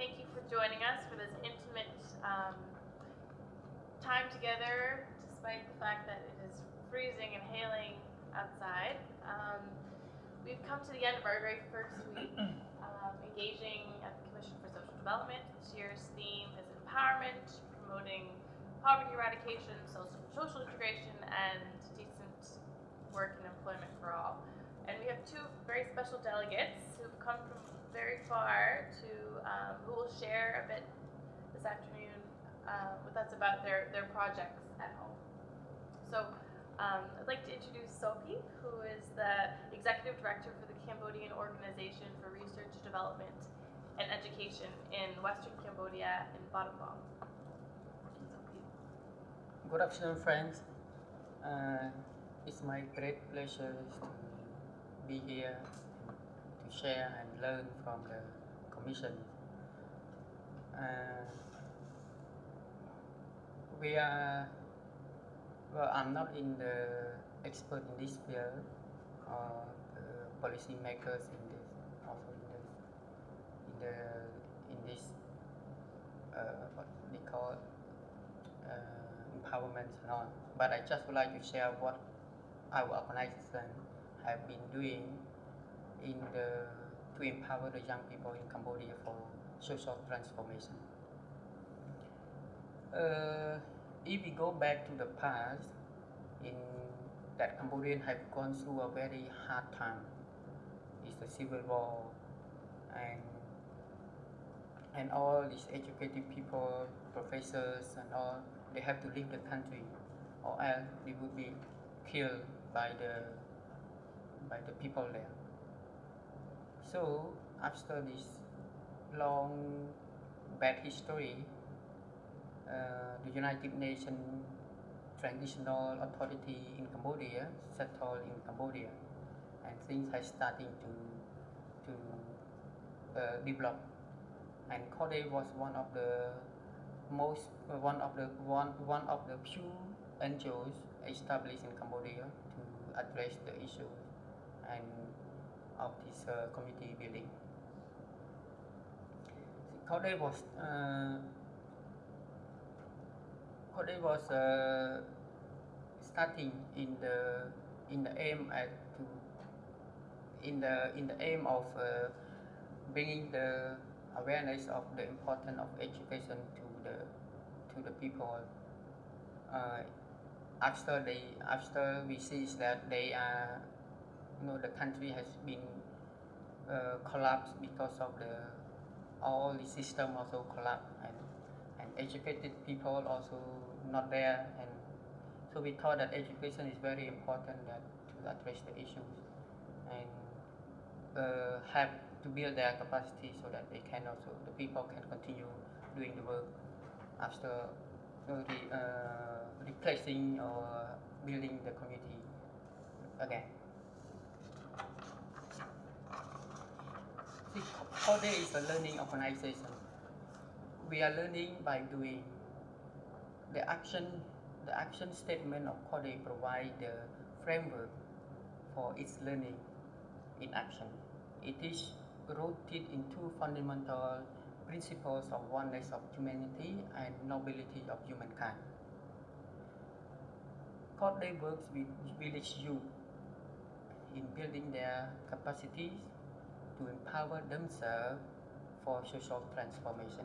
thank you for joining us for this intimate um, time together, despite the fact that it is freezing and hailing outside. Um, we've come to the end of our very first week um, engaging at the Commission for Social Development. This year's theme is empowerment, promoting poverty eradication, social, social integration, and decent work and employment for all. And we have two very special delegates who've come from very far to, um, who will share a bit this afternoon uh, with us about their, their projects at home. So um, I'd like to introduce Sophie, who is the Executive Director for the Cambodian Organization for Research, Development, and Education in Western Cambodia in Battambang. Good afternoon, friends. Uh, it's my great pleasure to be here share and learn from the Commission. Uh, we are, well, I'm not in the expert in this field or the policy makers in this, also in this, in the, in this, uh, what they call uh, empowerment and all. But I just would like to share what our organization have been doing in the to empower the young people in Cambodia for social transformation. Uh, if we go back to the past, in that Cambodians have gone through a very hard time. It's the civil war, and and all these educated people, professors and all, they have to leave the country, or else they would be killed by the by the people there. So after this long bad history, uh, the United Nations Transitional Authority in Cambodia settled in Cambodia, and things are starting to to uh, develop. And CORDE was one of the most uh, one of the one one of the few NGOs established in Cambodia to address the issues and of this uh, community building. CORDE was uh, was uh, starting in the in the aim at to in the in the aim of uh, bringing the awareness of the importance of education to the to the people uh, after they after we see that they are you know the country has been uh, collapsed because of the all the system also collapsed and and educated people also not there and so we thought that education is very important that to address the issues and uh, have to build their capacity so that they can also the people can continue doing the work after you know, the, uh, replacing or building the community again. See, CORDE is a learning organization. We are learning by doing. The action, the action statement of CORDE provides the framework for its learning in action. It is rooted in two fundamental principles of oneness of humanity and nobility of humankind. CORDE works with village youth in building their capacities to empower themselves for social transformation.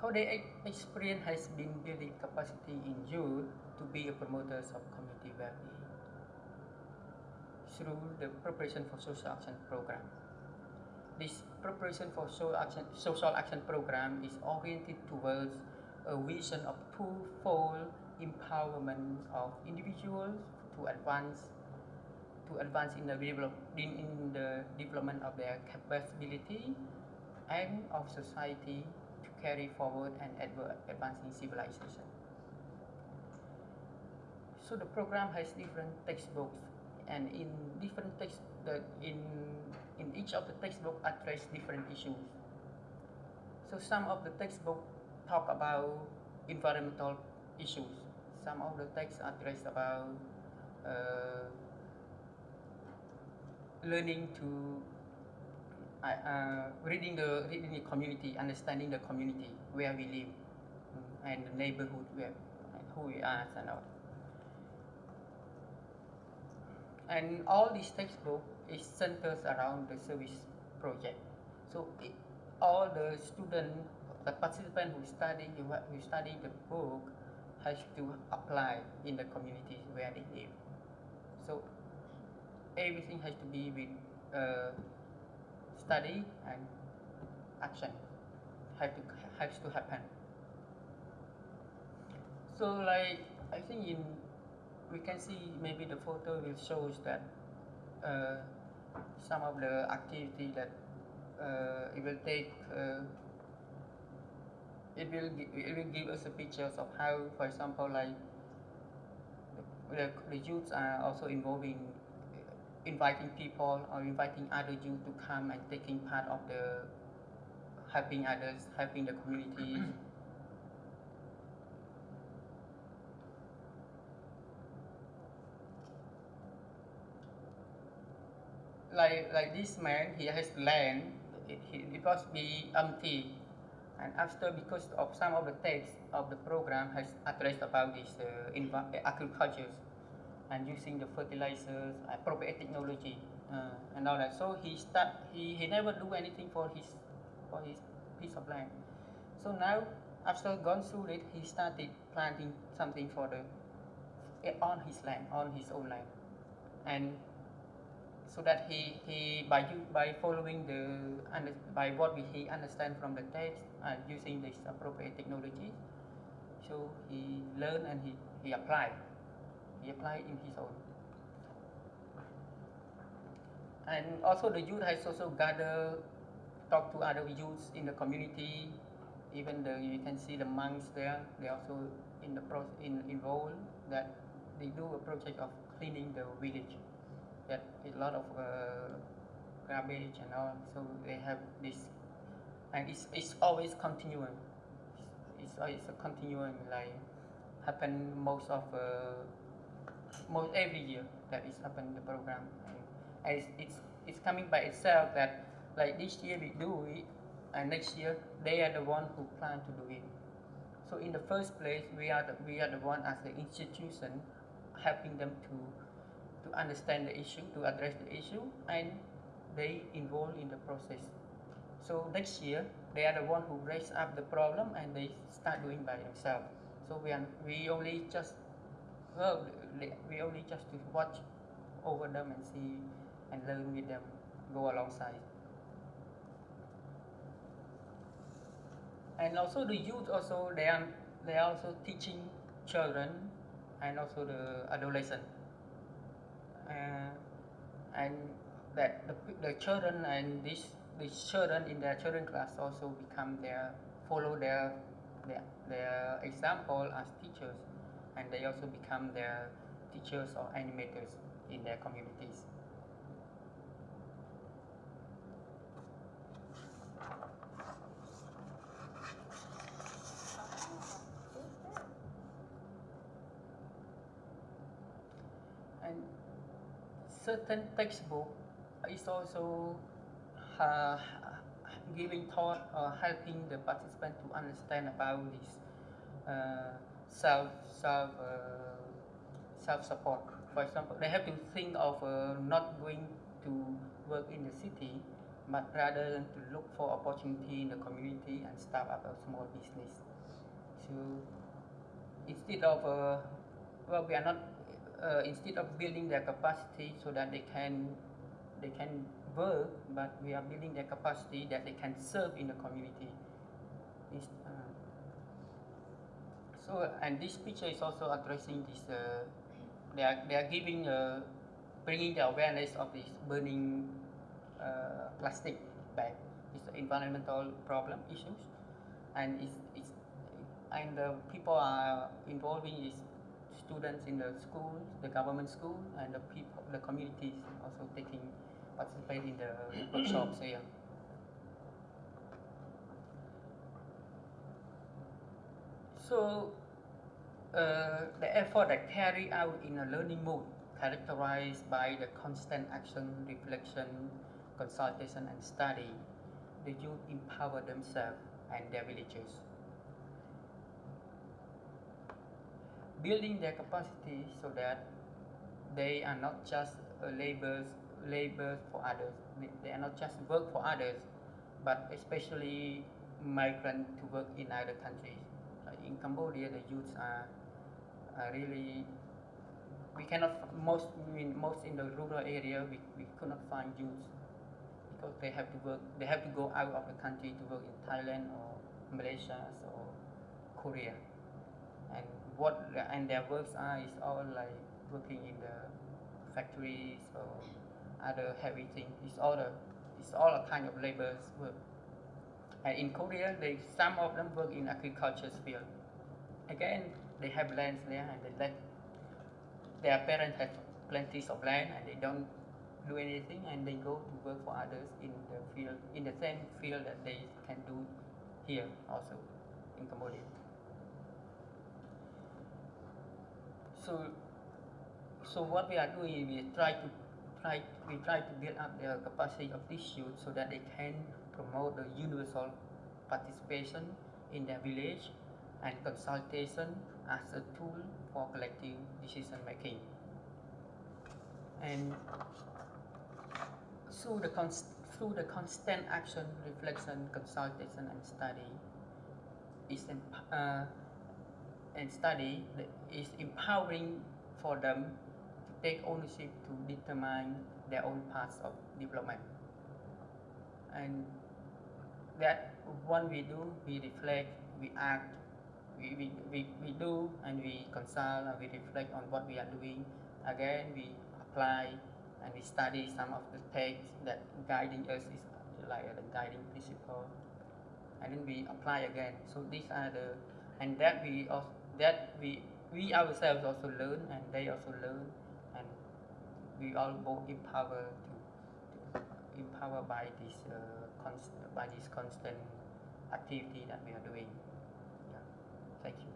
CORDE experience has been building capacity in youth to be a promoters of community well-being through the preparation for social action program. This preparation for social action, social action program is oriented towards a vision of twofold empowerment of individuals to advance to advance in the in, the development of their capability and of society to carry forward and advance advancing civilization. So the program has different textbooks and in different text the in in each of the textbook address different issues. So some of the textbook talk about environmental issues. Some of the texts address about uh, learning to uh, reading the reading the community, understanding the community where we live, mm, and the neighborhood where who we are and all. And all these textbook is centers around the service project. So it, all the student, the participant who study who study the book has to apply in the communities where they live. So everything has to be with uh, study and action have to has to happen. So like I think in we can see maybe the photo will shows that uh, some of the activity that uh, it will take uh, it will it will give us a pictures of how for example like the, the, the youths are also involving inviting people or inviting other youth to come and taking part of the helping others helping the community. Like like this man he has land it, it, must be empty. And after because of some of the text of the program has addressed about this uh, agriculture and using the fertilizers appropriate technology. Uh, and all that. So he start he, he never do anything for his for his piece of land. So now after gone through it he started planting something for the eh, on his land on his own land. And so that he, he by you by following the by what we, he understand from the text and using this appropriate technology so he learn and he, he apply he apply in his own and also the youth has also gather talk to other youths in the community even the you can see the monks there they also in the pro in involved that they do a project of cleaning the village that a lot of uh, garbage and all. So they have this, and it's, it's always continuing. It's, it's always a continuing like happen most of uh, most every year that is happen the program, and, and it's, it's it's coming by itself that like this year we do it, and next year they are the one who plan to do it. So in the first place, we are the, we are the one as the institution helping them to to understand the issue, to address the issue, and they involved in the process. So next year, they are the one who raise up the problem and they start doing by themselves. So we are, we only just well, we only just to watch over them and see and learn with them, go alongside. And also the youth also they are they are also teaching children and also the adolescent uh, and that the, the children and these these children in their children class also become their follow their their, their example as teachers and they also become their teachers or animators in their communities. And certain textbook is also uh, giving thought or helping the participant to understand about this uh, self self uh, self support. For example, they have to think of uh, not going to work in the city, but rather than to look for opportunity in the community and start up a small business. So instead of uh, well, we are not uh, instead of building their capacity so that they can they can work, but we are building their capacity that they can serve in the community. Uh, so and this picture is also addressing this. Uh, they are they are giving uh, bringing the awareness of this burning uh, plastic bag. It's an environmental problem issues, and it's, it's and the people are involving is students in the schools, the government school, and the people, the communities also taking participate in the workshops here. So, uh, the effort that carry out in a learning mode, characterized by the constant action, reflection, consultation and study, the youth empower themselves and their villages. Building their capacity so that they are not just uh, laborers, for others. They, they are not just work for others, but especially migrant to work in other countries. Like in Cambodia, the youths are, really we cannot most in most in the rural area we, we could not find youths because they have to work they have to go out of the country to work in Thailand or Malaysia or Korea. And what and their works are is all like working in the factories or other heavy things it's all the it's all a kind of labor's work. And in Korea they some of them work in agriculture field again they have lands there and they let their parents have plenty of land and they don't do anything and they go to work for others in the field in the same field that they can do here also in Cambodia. So so what we are doing we try to try we try to build up the capacity of these youth so that they can promote the universal participation in their village and consultation as a tool for collective decision making. And through the, through the constant action, reflection, consultation, and study, is uh, and study is empowering for them to take ownership to determine their own paths of development. And that when we do, we reflect, we act, we, we, we, we do and we consult and we reflect on what we are doing. Again, we apply and we study some of the texts that guiding us is like the guiding principle. And then we apply again. So these are the, and that we also, that we, we ourselves also learn and they also learn and we all both empower to, to empower by this uh, const, by this constant activity that we are doing. Thank you.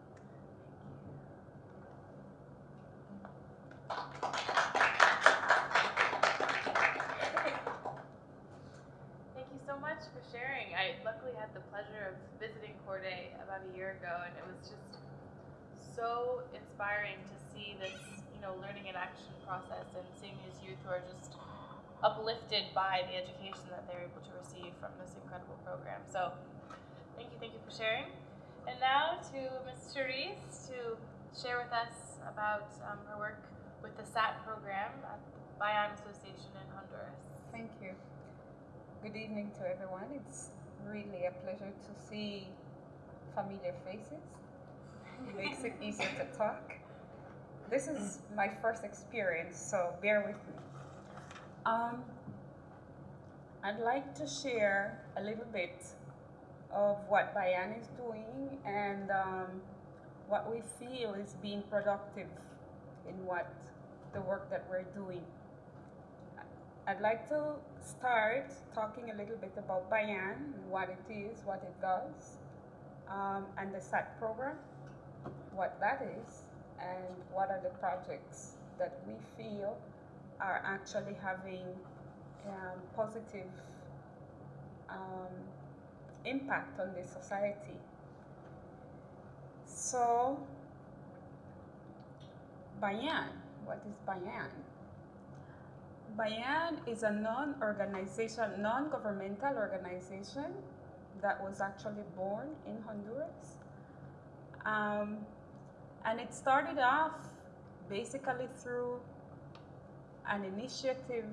Thank you so much for sharing. I luckily had the pleasure of visiting CORDE about a year ago, and it was just so inspiring to see this, you know, learning and action process and seeing these youth who are just uplifted by the education that they're able to receive from this incredible program. So, thank you, thank you for sharing. And now to Ms. Therese to share with us about um, her work with the SAT program at the Bayan Association in Honduras. Thank you. Good evening to everyone. It's really a pleasure to see familiar faces. It makes it easier to talk. This is my first experience, so bear with me. Um, I'd like to share a little bit of what Bayan is doing and um, what we feel is being productive in what the work that we're doing. I'd like to start talking a little bit about Bayan, what it is, what it does, um, and the SAT program, what that is, and what are the projects that we feel are actually having um, positive um, impact on the society. So, Bayan, what is Bayan? Bayan is a non-organization, non-governmental organization that was actually born in Honduras. Um, and it started off basically through an initiative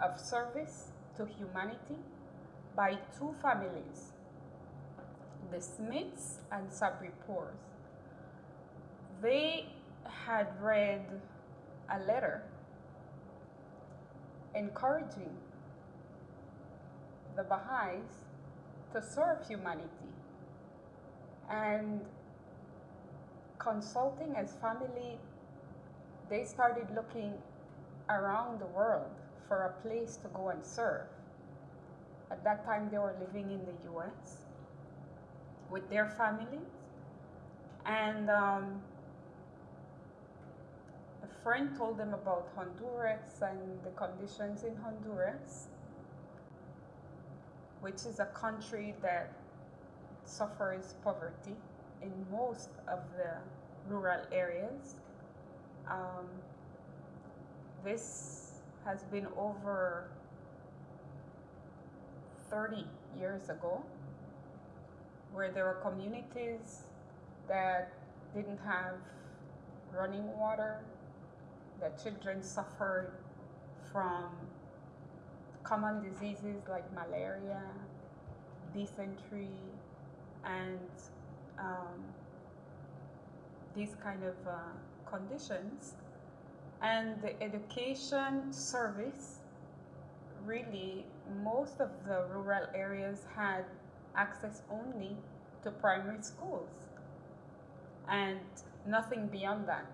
of service to humanity by two families the Smiths and Sabri. They had read a letter encouraging the Baha'is to serve humanity and consulting as family, they started looking around the world for a place to go and serve. At that time, they were living in the US with their families. And um, a friend told them about Honduras and the conditions in Honduras. which is a country that suffers poverty in most of the rural areas. Um, this has been over 30 years ago, where there were communities that didn't have running water, that children suffered from common diseases like malaria, dysentery, and um, these kind of uh, conditions. And the education service, really, most of the rural areas had access only to primary schools and nothing beyond that.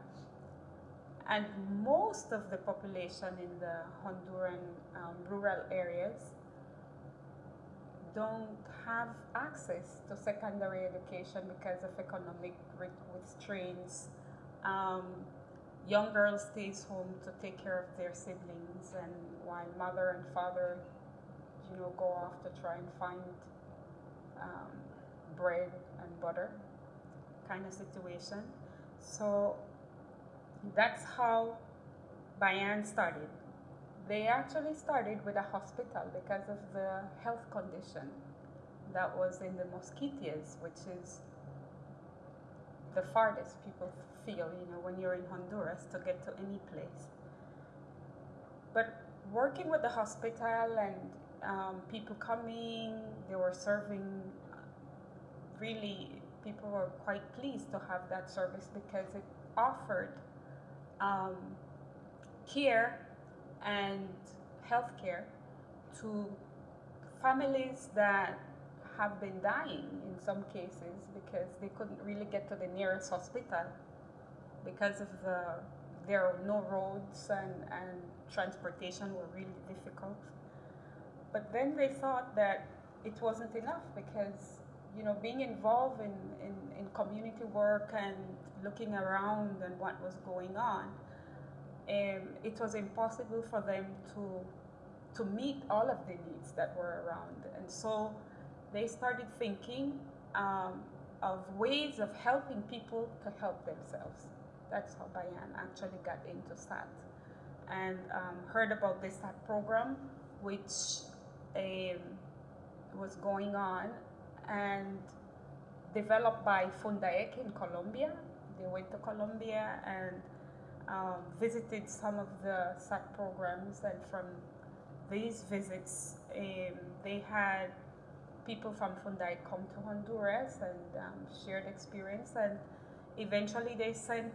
And most of the population in the Honduran um, rural areas don't have access to secondary education because of economic restraints. Um, young girls stays home to take care of their siblings, and while mother and father, you know, go off to try and find um, bread and butter, kind of situation. So that's how Bayan started. They actually started with a hospital because of the health condition that was in the Mosquitias, which is the farthest people feel, you know, when you're in Honduras to get to any place. But working with the hospital and um, people coming, they were serving, really, people were quite pleased to have that service because it offered um, care and healthcare to families that have been dying in some cases because they couldn't really get to the nearest hospital because of the there are no roads and, and transportation were really difficult. But then they thought that it wasn't enough because you know being involved in, in, in community work and looking around and what was going on, um, it was impossible for them to to meet all of the needs that were around. And so they started thinking um, of ways of helping people to help themselves. That's how Bayan actually got into SAT and um, heard about the SAT program, which um, was going on and developed by Fundaec in Colombia. They went to Colombia and um, visited some of the SAT programs, and from these visits, um, they had people from Fundaec come to Honduras and um, shared experience, and eventually they sent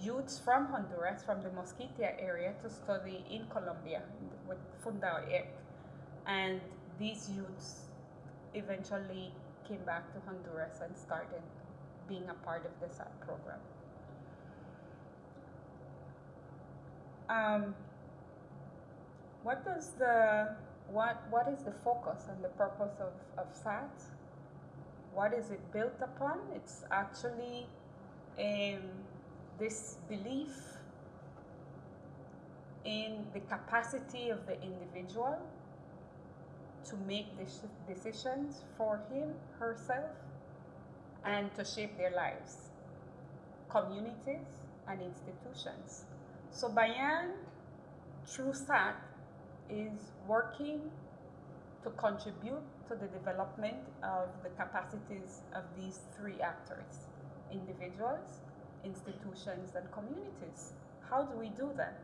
youths from Honduras, from the Mosquitia area, to study in Colombia with Fundao Fundaec, and these youths eventually came back to Honduras and started being a part of the SAT program. Um, what does the what what is the focus and the purpose of, of SAT? What is it built upon? It's actually um, this belief in the capacity of the individual to make decisions for him, herself, and to shape their lives, communities, and institutions. So Bayan, through SAT, is working to contribute to the development of the capacities of these three actors, individuals, institutions, and communities. How do we do that?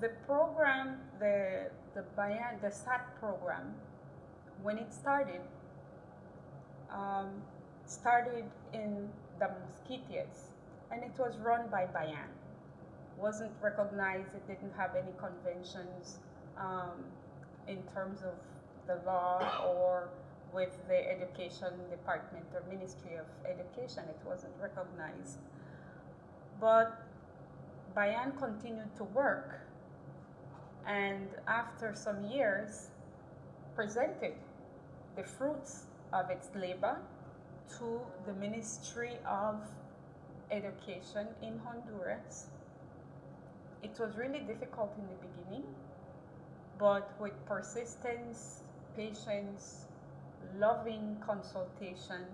The program, the, the the SAT program, when it started, um, started in the Mosquitias, and it was run by Bayan. Wasn't recognized, it didn't have any conventions um, in terms of the law or with the education department or Ministry of Education, it wasn't recognized. But Bayan continued to work and after some years presented the fruits of its labor to the Ministry of Education in Honduras. It was really difficult in the beginning, but with persistence, patience, loving consultation,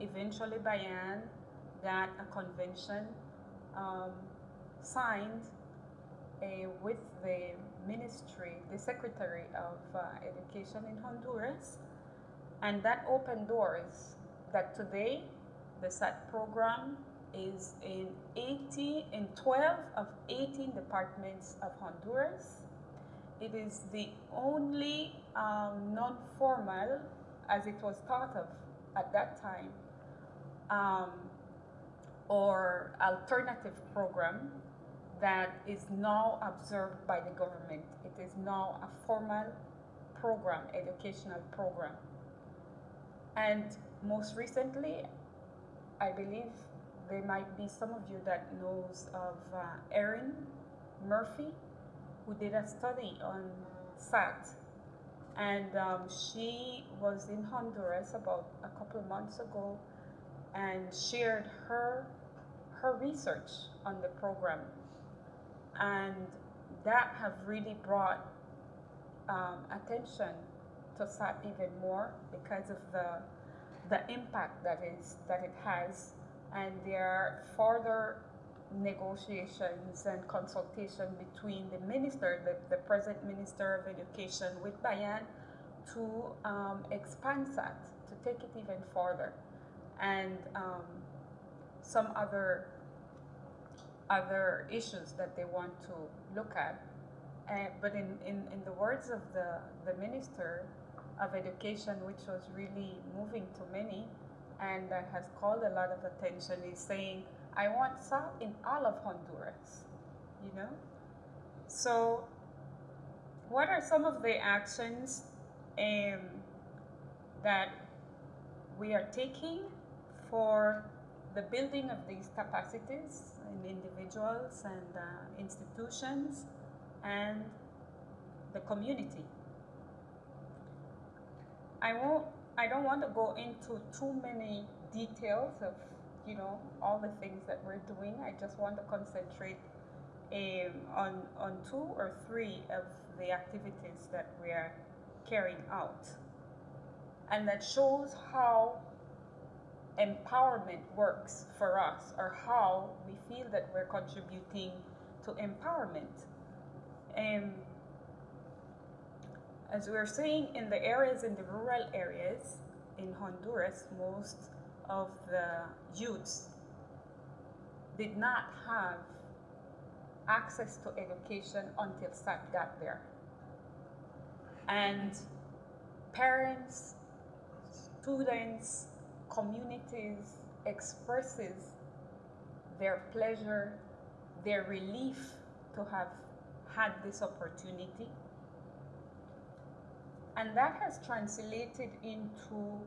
eventually Bayan got a convention um, signed with the ministry, the Secretary of uh, Education in Honduras, and that opened doors that today the SAT program is in 80 in 12 of 18 departments of Honduras. It is the only um, non-formal, as it was thought of at that time, um, or alternative program that is now observed by the government. It is now a formal program, educational program. And most recently, I believe there might be some of you that knows of uh, Erin Murphy, who did a study on SAT. And um, she was in Honduras about a couple of months ago and shared her her research on the program. And that have really brought um, attention to SAT even more because of the the impact that is that it has and there are further negotiations and consultation between the minister, the, the present minister of education with Bayan to um, expand SAT, to take it even further. And um, some other other issues that they want to look at. Uh, but in, in, in the words of the, the Minister of Education, which was really moving to many and has called a lot of attention, is saying, I want SAT in all of Honduras, you know? So, what are some of the actions um, that we are taking for the building of these capacities in individuals and uh, institutions and the community. I won't I don't want to go into too many details of you know all the things that we're doing. I just want to concentrate um, on on two or three of the activities that we are carrying out, and that shows how empowerment works for us or how we feel that we're contributing to empowerment. And as we are saying, in the areas, in the rural areas in Honduras, most of the youths did not have access to education until SAT got there. And parents, students, communities expresses their pleasure, their relief to have had this opportunity. And that has translated into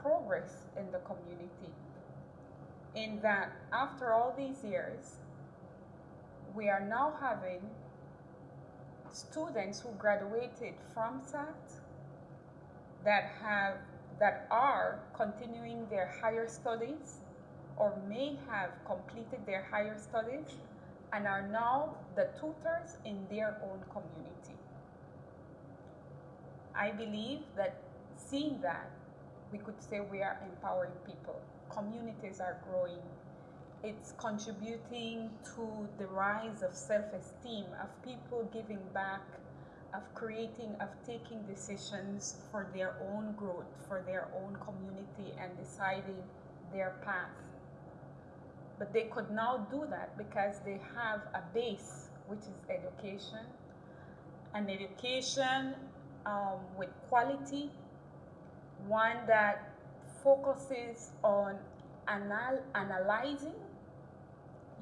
progress in the community. In that, after all these years, we are now having students who graduated from SAT that have that are continuing their higher studies or may have completed their higher studies and are now the tutors in their own community. I believe that seeing that, we could say we are empowering people. Communities are growing. It's contributing to the rise of self-esteem, of people giving back, of creating, of taking decisions for their own growth, for their own community and deciding their path. But they could now do that because they have a base, which is education, an education um, with quality, one that focuses on anal- analyzing.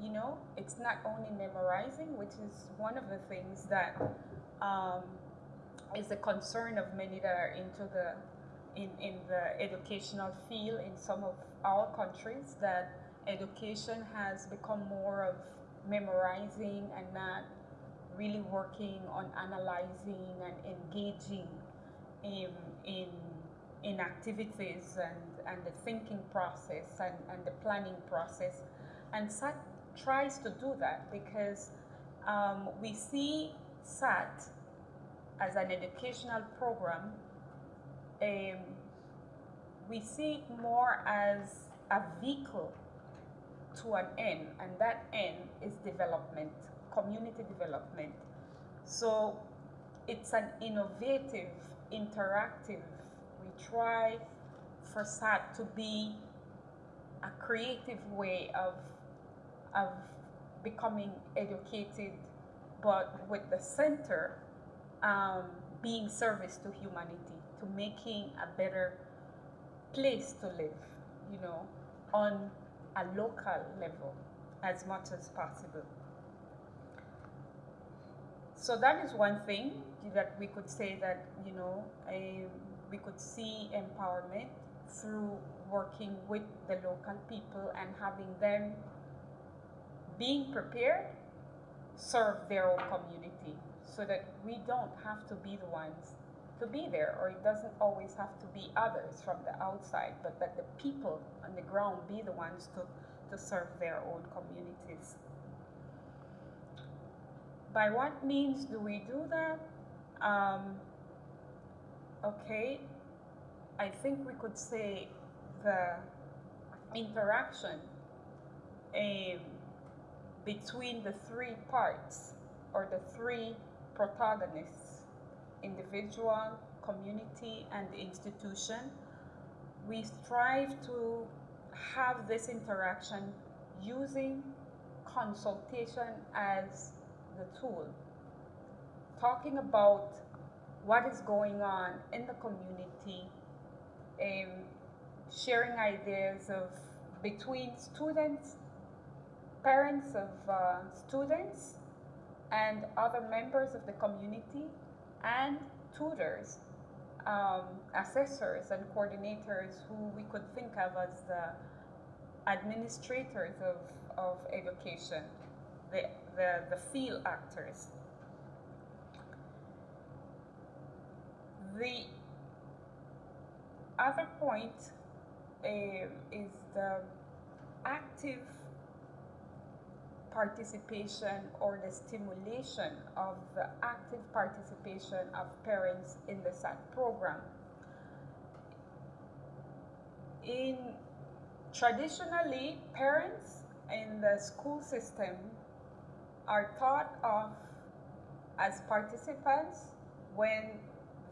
You know, it's not only memorizing, which is one of the things that um, is a concern of many that are into the in, in the educational field in some of our countries that education has become more of memorizing and not really working on analyzing and engaging in, in, in activities and, and the thinking process and, and the planning process. And tries to do that because um, we see SAT as an educational program. Um, we see it more as a vehicle to an end, and that end is development, community development. So it's an innovative, interactive. We try for SAT to be a creative way of of becoming educated, but with the center um, being service to humanity, to making a better place to live, you know, on a local level as much as possible. So that is one thing that we could say that, you know, um, we could see empowerment through working with the local people and having them being prepared serve their own community so that we don't have to be the ones to be there or it doesn't always have to be others from the outside but that the people on the ground be the ones to, to serve their own communities. By what means do we do that? Um, okay i think we could say the interaction um, between the three parts or the three protagonists individual, community, and institution. We strive to have this interaction using consultation as the tool, talking about what is going on in the community, um, sharing ideas of between students parents of uh, students and other members of the community and tutors, um, assessors and coordinators who we could think of as the administrators of, of education, the, the, the field actors. The other point uh, is the active participation or the stimulation of the active participation of parents in the SAT program. In traditionally, parents in the school system are thought of as participants when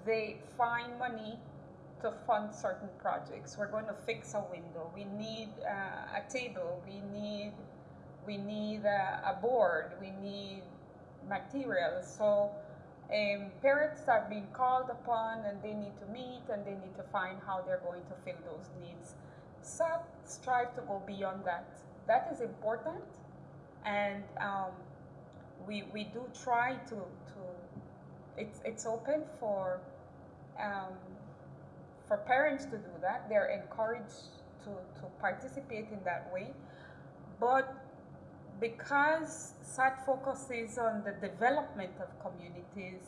they find money to fund certain projects. We're going to fix a window. We need uh, a table. We need we need a, a board, we need materials. So um, parents are being called upon and they need to meet and they need to find how they're going to fill those needs. SAT strive to go beyond that. That is important and um, we, we do try to, to it's, it's open for, um, for parents to do that. They're encouraged to, to participate in that way. But because SAT focuses on the development of communities,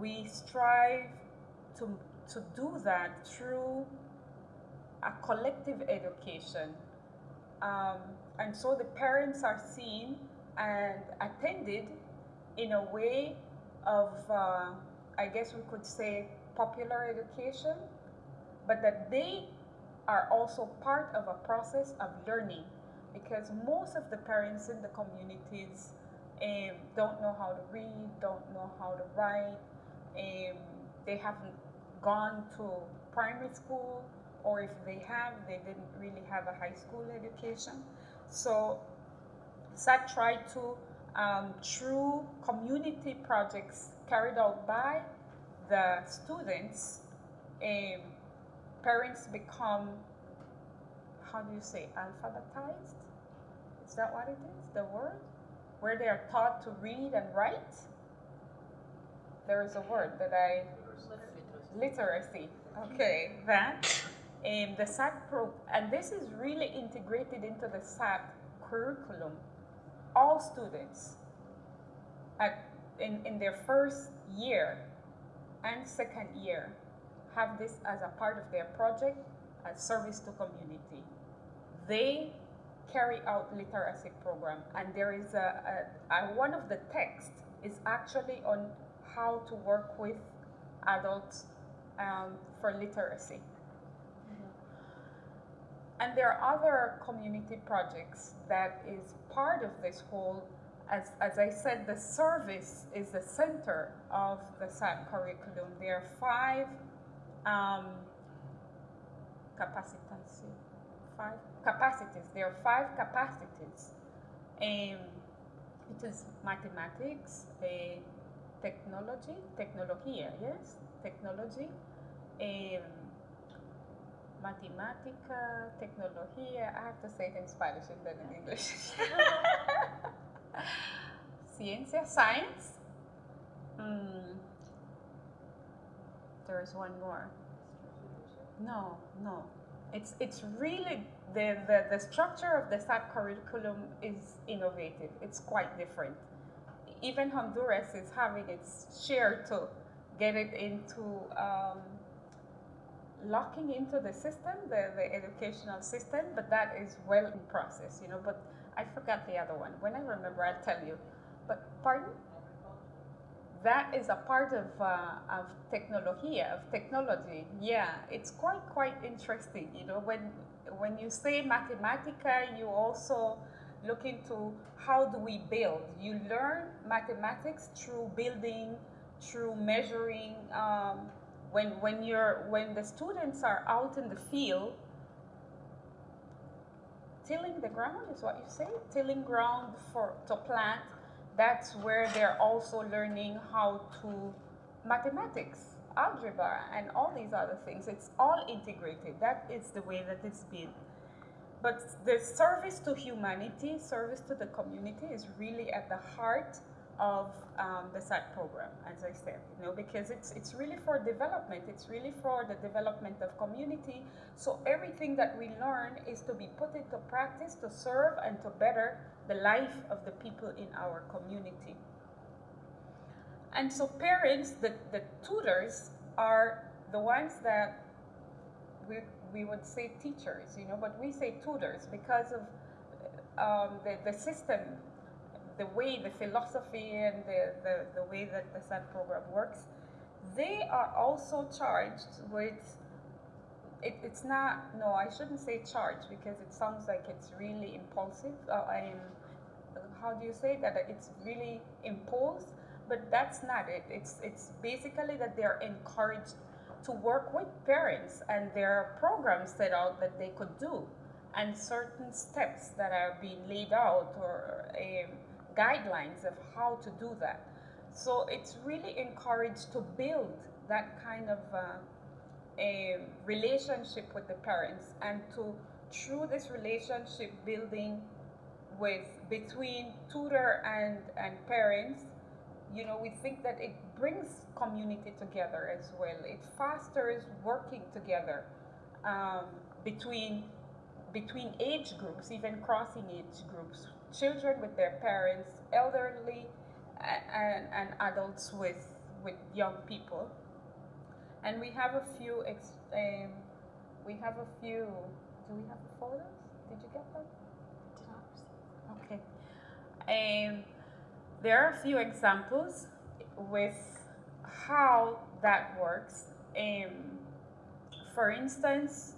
we strive to, to do that through a collective education. Um, and so the parents are seen and attended in a way of, uh, I guess we could say, popular education, but that they are also part of a process of learning because most of the parents in the communities um, don't know how to read, don't know how to write, um, they haven't gone to primary school, or if they have, they didn't really have a high school education. So SAT tried to, um, through community projects carried out by the students, um, parents become, how do you say, alphabetized? Is that what it is? The word? Where they are taught to read and write? There is a word that I. Literacy. Okay, that. Um, the SAT pro, and this is really integrated into the SAT curriculum. All students at, in, in their first year and second year have this as a part of their project as service to community. They carry out literacy program, and there is a, a, a one of the texts is actually on how to work with adults um, for literacy. And there are other community projects that is part of this whole, as, as I said, the service is the center of the curriculum. There are five um, capacitancy, five capacities. There are five capacities. Um, it is mathematics, uh, technology, technología, yes, technology, um, Matemática, tecnología, I have to say it in Spanish and then in English. Ciencia, science. Mm. There's one more. No, no. It's, it's really, the, the, the structure of the SAT curriculum is innovative. It's quite different. Even Honduras is having its share to get it into um, locking into the system, the, the educational system, but that is well in process, you know. But I forgot the other one. When I remember, I'll tell you. But pardon? That is a part of uh, of technology, of technology. Yeah, it's quite quite interesting, you know. When when you say mathematica, you also look into how do we build. You learn mathematics through building, through measuring. Um, when when you're when the students are out in the field tilling the ground is what you say tilling ground for to plant that's where they're also learning how to mathematics algebra and all these other things. It's all integrated. That is the way that it's been. But the service to humanity service to the community is really at the heart of um, the SAT program, as I said, you know, because it's it's really for development. It's really for the development of community. So everything that we learn is to be put into practice to serve and to better the life of the people in our community. And so parents, the, the tutors, are the ones that we, we would say teachers, you know, but we say tutors because of um, the, the system the way, the philosophy and the, the, the way that the SAT program works, they are also charged with, it, it's not, no, I shouldn't say charged because it sounds like it's really impulsive. Uh, I'm, how do you say that? It's really imposed, but that's not it. It's, it's basically that they're encouraged to work with parents and there are programs set out that they could do and certain steps that are being laid out or um, guidelines of how to do that. So it's really encouraged to build that kind of uh, a relationship with the parents and to through this relationship building with between tutor and and parents you know we think that it brings community together as well it fosters working together um, between between age groups even crossing age groups children with their parents, elderly, and, and adults with, with young people. And we have a few, ex, um, we have a few, do we have the photos? Did you get them? Okay. Um, there are a few examples with how that works. Um, for instance,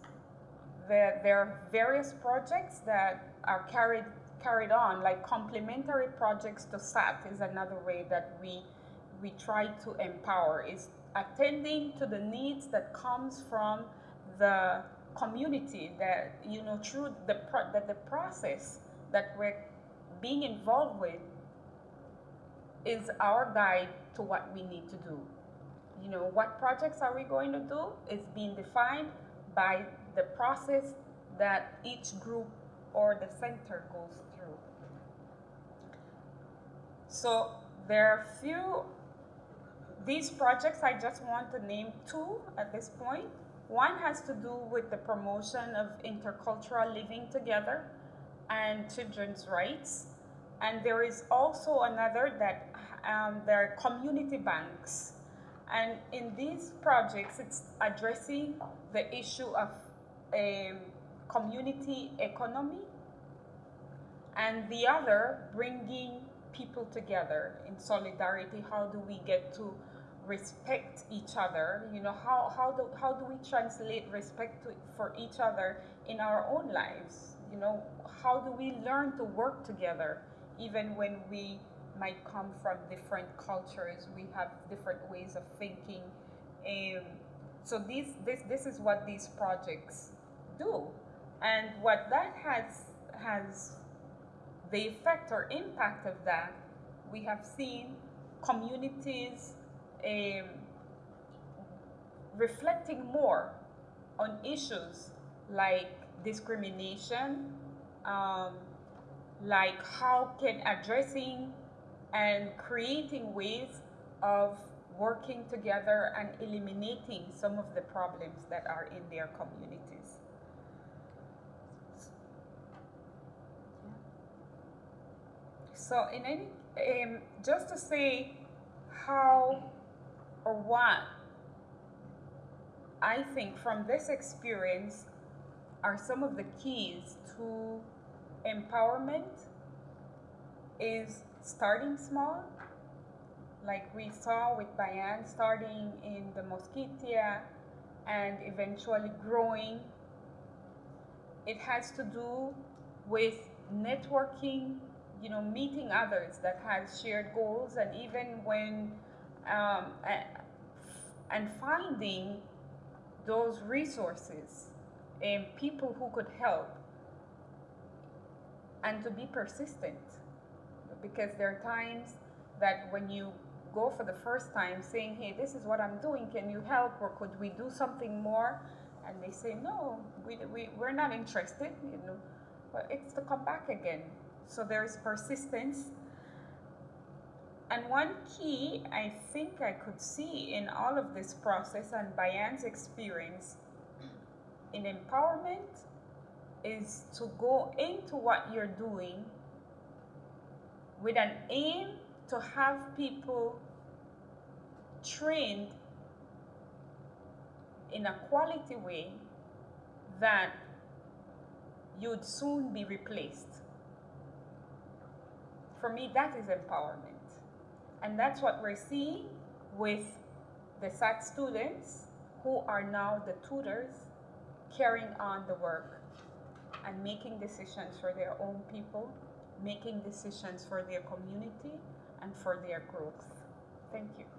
there, there are various projects that are carried carried on, like complementary projects to SAT is another way that we, we try to empower, is attending to the needs that comes from the community that, you know, through the, pro- that the process that we're being involved with is our guide to what we need to do. You know, what projects are we going to do is being defined by the process that each group or the center goes so there are a few, these projects, I just want to name two at this point. One has to do with the promotion of intercultural living together and children's rights. And there is also another that um, there are community banks. And in these projects, it's addressing the issue of um, community economy and the other bringing people together in solidarity. How do we get to respect each other? You know, how, how, do, how do we translate respect to, for each other in our own lives? You know, how do we learn to work together even when we might come from different cultures? We have different ways of thinking. Um, so these, this, this is what these projects do. And what that has, has the effect or impact of that, we have seen communities um, reflecting more on issues like discrimination, um, like how can addressing and creating ways of working together and eliminating some of the problems that are in their communities. So, in any, um, just to say how or what I think from this experience are some of the keys to empowerment is starting small, like we saw with Bayan, starting in the Mosquitia and eventually growing. It has to do with networking, you know, meeting others that has shared goals, and even when um, and finding those resources and people who could help and to be persistent. Because there are times that when you go for the first time saying hey this is what i'm doing can you help or could we do something more? And they say no we, we, we're not interested you know. But it's to come back again so there's persistence and one key I think I could see in all of this process and Bayan's experience in empowerment is to go into what you're doing with an aim to have people trained in a quality way that you'd soon be replaced. For me, that is empowerment. And that's what we're seeing with the SAT students who are now the tutors carrying on the work and making decisions for their own people, making decisions for their community and for their growth. Thank you.